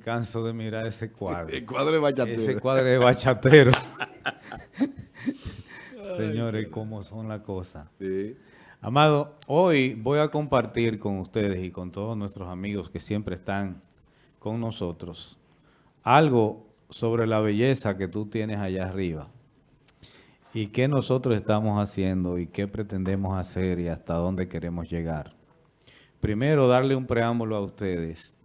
canso de mirar ese cuadro. El cuadro de bachatero. Ese cuadro de bachatero. Señores, cómo son las cosas. Sí. Amado, hoy voy a compartir con ustedes y con todos nuestros amigos que siempre están con nosotros algo sobre la belleza que tú tienes allá arriba y qué nosotros estamos haciendo y qué pretendemos hacer y hasta dónde queremos llegar. Primero, darle un preámbulo a ustedes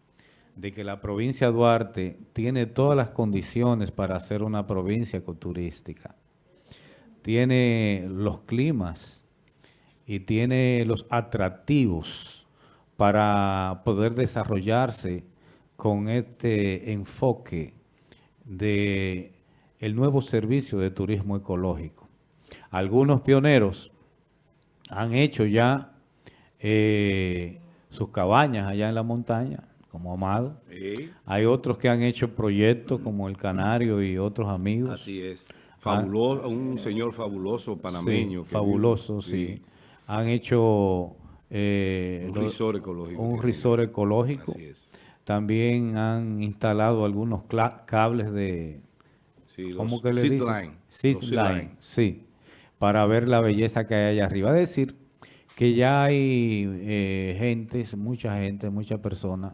de que la provincia de Duarte tiene todas las condiciones para ser una provincia ecoturística. Tiene los climas y tiene los atractivos para poder desarrollarse con este enfoque de el nuevo servicio de turismo ecológico. Algunos pioneros han hecho ya eh, sus cabañas allá en la montaña, como Amado. Sí. Hay otros que han hecho proyectos como El Canario y otros amigos. Así es. Fabuloso, un señor fabuloso panameño. Sí, fabuloso, sí. Han hecho... eh, Un resort ecológico. Un tiene. ecológico. Así es. También han instalado algunos cables de... Sí, los ¿Cómo que le dicen? line, Zip los zip line, line. sí. Para ver la belleza que hay allá arriba. Es decir, que ya hay eh, gentes, mucha gente, muchas personas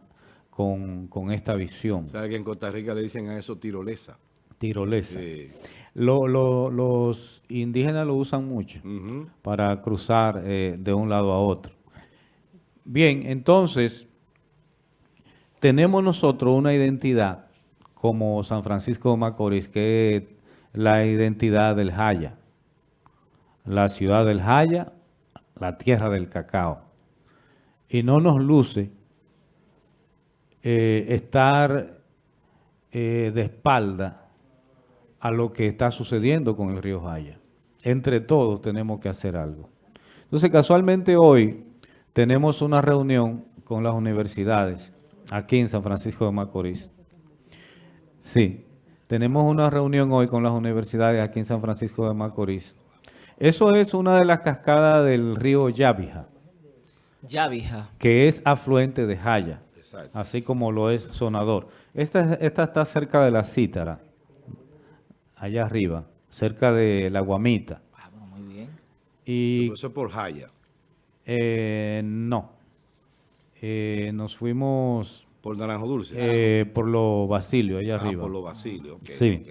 con, con esta visión ¿Sabe que en Costa Rica le dicen a eso tirolesa? tirolesa. Sí. Lo- lo- los indígenas lo usan mucho para cruzar eh, de un lado a otro. Bien, entonces, tenemos nosotros una identidad como San Francisco de Macorís, que es la identidad del Jaya. La ciudad del Jaya, la tierra del cacao. Y no nos luce eh, estar eh, de espalda a lo que está sucediendo con el río Jaya. Entre todos tenemos que hacer algo. Entonces, casualmente hoy tenemos una reunión con las universidades aquí en San Francisco de Macorís. Sí, tenemos una reunión hoy con las universidades aquí en San Francisco de Macorís. Eso es una de las cascadas del río Yabija, Ya, vieja. que es afluente de Jaya Exacto. así como lo es Sonador. Esta, esta está cerca de la Cítara, allá arriba, cerca de la Guamita. Ah, bueno, muy bien. Y Eso es por Jaya. eh, no, Eh, nos fuimos Por Naranjo Dulce. eh, por los Basilio, allá ah, arriba. por los Basilios. ok, sí.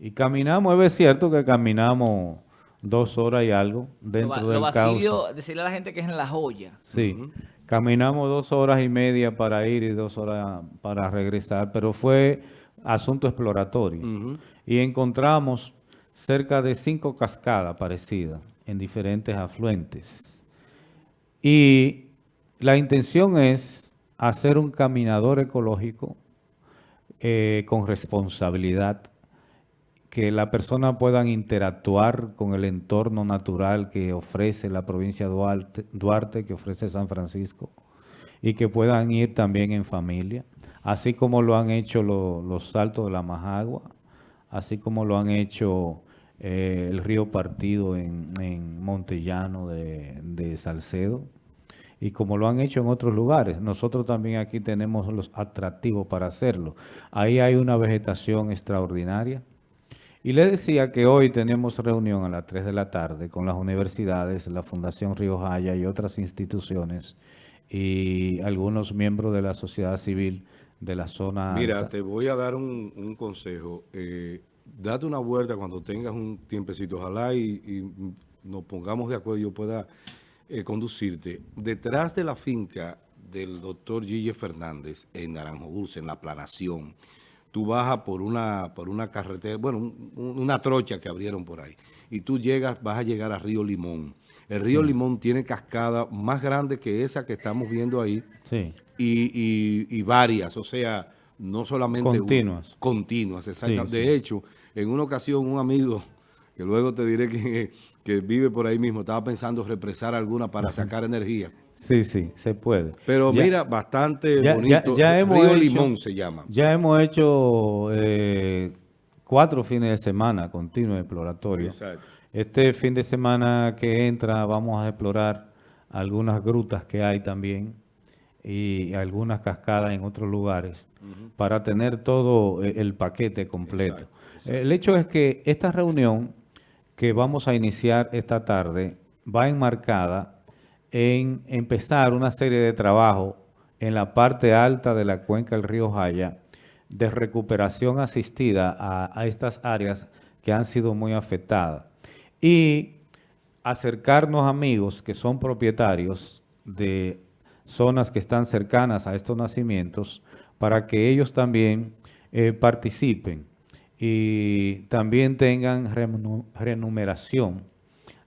Y caminamos, es cierto que caminamos dos horas y algo Lo, dentro ba- del lo Basilio, cauce. decirle a la gente que es en La Joya. Sí, caminamos dos horas y media para ir y dos horas para regresar, pero fue asunto exploratorio. Y encontramos cerca de cinco cascadas parecidas en diferentes afluentes. Y la intención es hacer un caminador ecológico eh, con responsabilidad, que la persona puedan interactuar con el entorno natural que ofrece la provincia Duarte, Duarte, que ofrece San Francisco, y que puedan ir también en familia, así como lo han hecho lo- los saltos de la Majagua, así como lo han hecho eh, el río Partido en, en Montellano de, de Salcedo, y como lo han hecho en otros lugares. Nosotros también aquí tenemos los atractivos para hacerlo. Ahí hay una vegetación extraordinaria. Y les decía que hoy tenemos reunión a las 3 de la tarde con las universidades, la Fundación Río Jaya y otras instituciones y algunos miembros de la sociedad civil de la zona Mira, alta. te voy a dar un, un consejo. Eh, date una vuelta cuando tengas un tiempecito, ojalá y, y nos pongamos de acuerdo y yo pueda eh, conducirte. Detrás de la finca del doctor Gille Fernández en Naranjo Dulce, en la planación, tú bajas por una, por una carretera, bueno, un- un- una trocha que abrieron por ahí, y tú llegas, vas a llegar a Río Limón. El río Limón tiene cascada más grande que esa que estamos viendo ahí, Sí, y, y- y varias, o sea, no solamente... un- Continuas. continuas. Sí, de hecho, en una ocasión un amigo, que luego te diré que, que vive por ahí mismo, estaba pensando represar alguna para sacar energía. sí, sí, se puede. Pero Ya- mira, bastante ya- bonito. ya- ya hemos Río hecho- Limón se llama. Ya hemos hecho eh, cuatro fines de semana continuos exploratorios. Exacto. Este fin de semana que entra vamos a explorar algunas grutas que hay también y algunas cascadas en otros lugares para tener todo eh, el paquete completo. Exacto, exacto. El hecho es que esta reunión que vamos a iniciar esta tarde va enmarcada en empezar una serie de trabajo en la parte alta de la cuenca del río Jaya de recuperación asistida a, a estas áreas que han sido muy afectadas. Y acercarnos amigos que son propietarios de zonas que están cercanas a estos nacimientos para que ellos también eh, participen y también tengan renumeración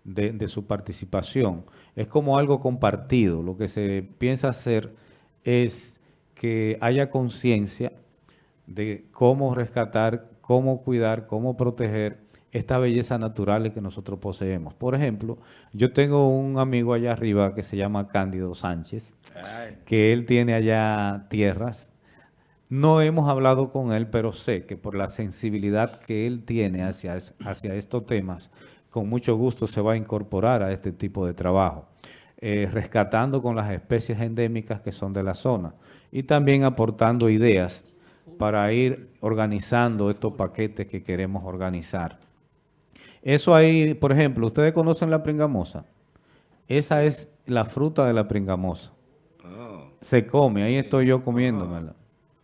de, de su participación. Es como algo compartido. Lo que se piensa hacer es que haya conciencia de cómo rescatar, cómo cuidar, cómo proteger esta belleza natural que nosotros poseemos. Por ejemplo, yo tengo un amigo allá arriba que se llama Cándido Sánchez, que él tiene allá tierras. No hemos hablado con él, pero sé que por la sensibilidad que él tiene hacia, hacia estos temas, con mucho gusto se va a incorporar a este tipo de trabajo, eh, rescatando con las especies endémicas que son de la zona y también aportando ideas para ir organizando estos paquetes que queremos organizar. Eso ahí, por ejemplo, ¿ustedes conocen la pringamosa? Esa es la fruta de la pringamosa. Ah, Se come, ahí estoy yo comiéndomela.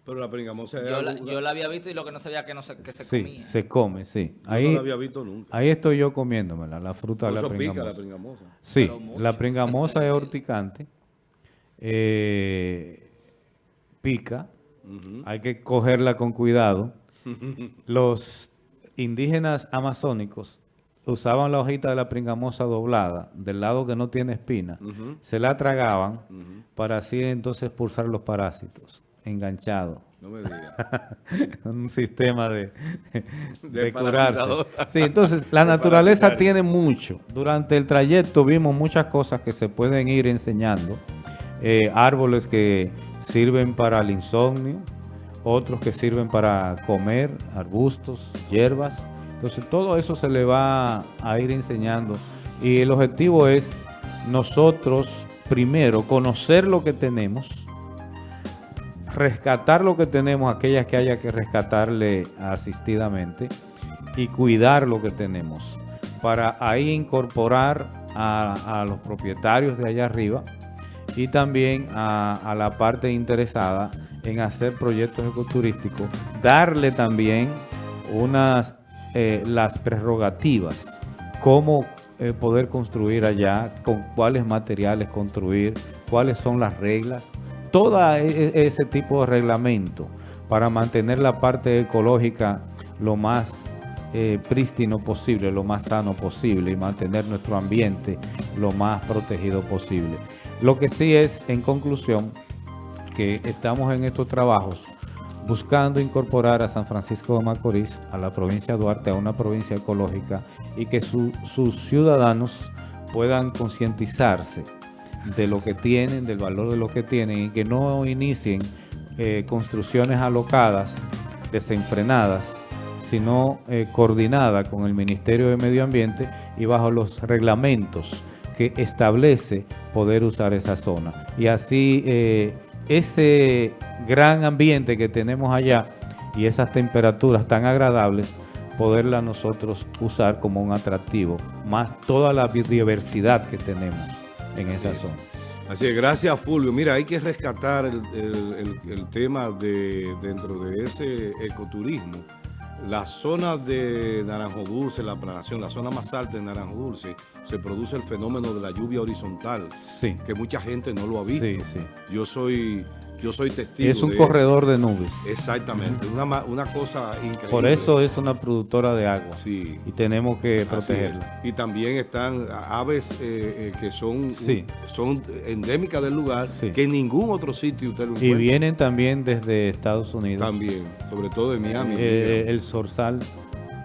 Pero la pringamosa es Yo la, yo la había visto y lo que no sabía que no se, que se Sí, comía. se come, sí. yo Ahí, no la había visto nunca. ahí estoy yo comiéndomela, la fruta de la eso pica la pringamosa. pringamosa. Sí, la pringamosa es horticante, eh, pica, hay que cogerla con cuidado. Los indígenas amazónicos usaban la hojita de la pringamosa doblada, del lado que no tiene espina, se la tragaban para así entonces expulsar los parásitos, enganchados. No me digas. un sistema de, de, De curarse. Sí, entonces la naturaleza tiene mucho. Durante el trayecto vimos muchas cosas que se pueden ir enseñando. Eh, árboles que sirven para el insomnio, otros que sirven para comer, arbustos, hierbas. Entonces todo eso se le va a ir enseñando. Y el objetivo es nosotros primero conocer lo que tenemos rescatar lo que tenemos, aquellas que haya que rescatarle asistidamente y cuidar lo que tenemos para ahí incorporar a, los propietarios de allá arriba y también a, a la parte interesada en hacer proyectos ecoturísticos, darle también unas eh, las prerrogativas, cómo eh, poder construir allá, con cuáles materiales construir, cuáles son las reglas, todo ese tipo de reglamento para mantener la parte ecológica lo más eh, prístino posible, lo más sano posible y mantener nuestro ambiente lo más protegido posible. Lo que sí es, en conclusión, que estamos en estos trabajos buscando incorporar a San Francisco de Macorís, a la provincia de Duarte, a una provincia ecológica y que su- sus ciudadanos puedan concientizarse de lo que tienen, del valor de lo que tienen y que no inicien eh, construcciones alocadas, desenfrenadas, sino eh, coordinada con el Ministerio de Medio Ambiente y bajo los reglamentos que establece poder usar esa zona. Y así eh, ese gran ambiente que tenemos allá y esas temperaturas tan agradables, poderla nosotros usar como un atractivo, más toda la biodiversidad que tenemos en esa es. zona. Así es, gracias Fulvio. Mira, hay que rescatar el, el- el- el tema de dentro de ese ecoturismo. La zona de Naranjo Dulce, la planación, la zona más alta de Naranjo Dulce, se produce el fenómeno de la lluvia horizontal, Sí, que mucha gente no lo ha visto. sí, sí. Yo soy yo soy testigo. Es un de corredor de nubes. Exactamente, una, una cosa increíble. Por eso es una productora de agua. Sí. Y tenemos que protegerla. Y también están aves eh, eh, que son, Sí. son endémicas del lugar, Sí. que en ningún otro sitio usted lo Y encuentra. vienen también desde Estados Unidos. También, sobre todo de Miami. Eh, el Zorzal,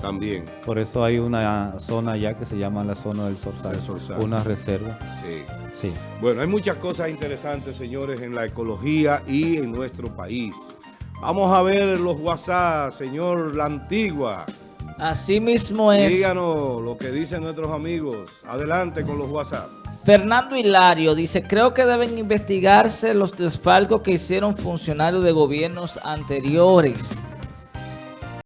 también, por eso hay una zona allá que se llama la zona del Zorzal, Una sí. reserva. sí. Sí. Bueno, hay muchas cosas interesantes, señores, en la ecología y en nuestro país. Vamos a ver los WhatsApp, señor La Antigua. Así mismo es. Díganos lo que dicen nuestros amigos. Adelante con los WhatsApp. Fernando Hilario dice, creo que deben investigarse los desfalcos que hicieron funcionarios de gobiernos anteriores.